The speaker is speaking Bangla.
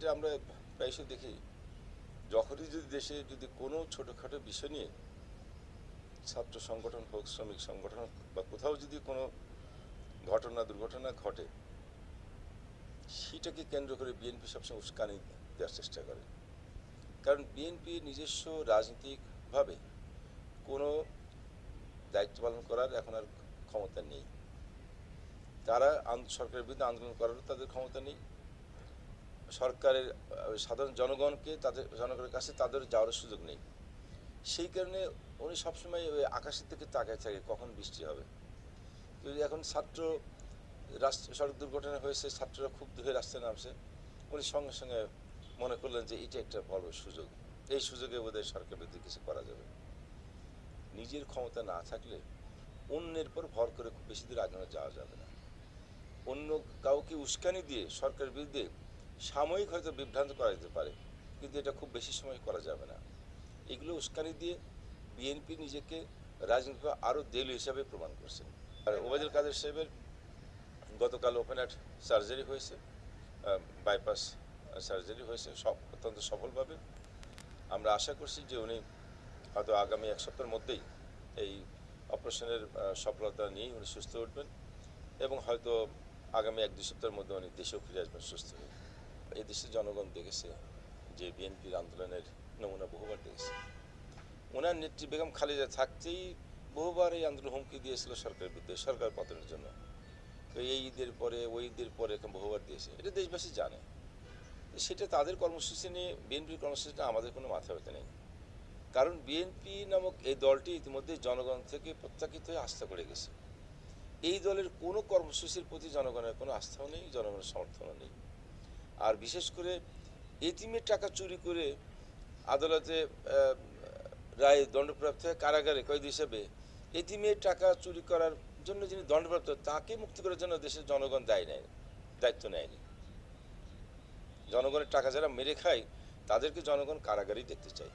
প্রায়শই দেখি। যখনই যদি দেশে যদি কোনো ছোটোখাটো বিষয় নিয়ে ছাত্র সংগঠন হোক, শ্রমিক সংগঠন বা কোথাও যদি কোনো ঘটনা, দুর্ঘটনা ঘটে, সেটাকে কেন্দ্র করে বিএনপি সবসময় উস্কানি দেওয়ার চেষ্টা করে। কারণ বিএনপি নিজস্ব রাজনৈতিকভাবে কোনো দায়িত্ব পালন করার এখন আর ক্ষমতা নেই। তারা সরকারের বিরুদ্ধে আন্দোলন করারও তাদের ক্ষমতা নেই। সরকারের সাধারণ জনগণকে তাদের, জনগণের কাছে তাদের যাওয়ার সুযোগ নেই। সেই কারণে উনি সবসময় ওই আকাশের দিকে তাকায় থাকে, কখন বৃষ্টি হবে। যদি এখন ছাত্র রাস্তা সড়ক দুর্ঘটনা হয়েছে, ছাত্ররা খুব হয়ে রাস্তায় নামছে, উনি সঙ্গে সঙ্গে মনে করলেন যে এটা একটা বড় সুযোগ। এই সুযোগে বোধহয় সরকার বিরুদ্ধে কিছু করা যাবে। নিজের ক্ষমতা না থাকলে অন্যের পর ভর করে খুব বেশি দূর আগানো যাওয়া যাবে না। অন্য কাউকে উস্কানি দিয়ে, সরকারের বিরুদ্ধে সাময়িক হয়তো বিভ্রান্ত করা যেতে পারে, কিন্তু এটা খুব বেশি সময় করা যাবে না। এগুলো উস্কানি দিয়ে বিএনপি নিজেকে রাজনীতি আরও দেলু হিসাবে প্রমাণ করছে আর ওবায়দুল কাদের সাহেবের গতকাল ওপেন হার্ট সার্জারি হয়েছে বাইপাস সার্জারি হয়েছে, সব অত্যন্ত সফলভাবে। আমরা আশা করছি যে উনি হয়তো আগামী এক সপ্তাহের মধ্যেই এই অপারেশনের সফলতা নিয়েই উনি সুস্থ উঠবেন এবং হয়তো আগামী এক দুই সপ্তাহের মধ্যে উনি দেশেও ফিরে আসবেন সুস্থ হয়ে। এই দেশের জনগণ দেখেছে যে বিএনপির আন্দোলনের নমুনা বহুবার দেখেছে। ওনার নেত্রী বেগম খালেদা থাকতেই বহুবার এই আন্দোলন হুমকি দিয়েছিল সরকারের বিরুদ্ধে, সরকার পতনের জন্য। তো এই ঈদের পরে, ওই ঈদের পরে এরকম বহুবার দিয়েছে। এটা দেশবাসী জানে। সেটা তাদের কর্মসূচি নিয়ে বিএনপির কর্মসূচিটা আমাদের কোনো মাথা ব্যথা নেই। কারণ বিএনপি নামক এই দলটি ইতিমধ্যে জনগণ থেকে প্রত্যাখিত হয়ে আস্থা করে গেছে। এই দলের কোনো কর্মসূচির প্রতি জনগণের কোনো আস্থাও নেই, জনগণের সমর্থনও নেই। আর বিশেষ করে এতিমের টাকা চুরি করে আদালতে রায় দণ্ডপ্রাপ্ত হয় কারাগারে কয়েদ হিসেবে এতিমের টাকা চুরি করার জন্য যিনি দণ্ডপ্রাপ্ত, তাকে মুক্তি করার জন্য দেশের জনগণ দায় নেয়, দায়িত্ব নেয়নি। জনগণের টাকা যারা মেরে খায়, তাদেরকে জনগণ কারাগারেই দেখতে চায়।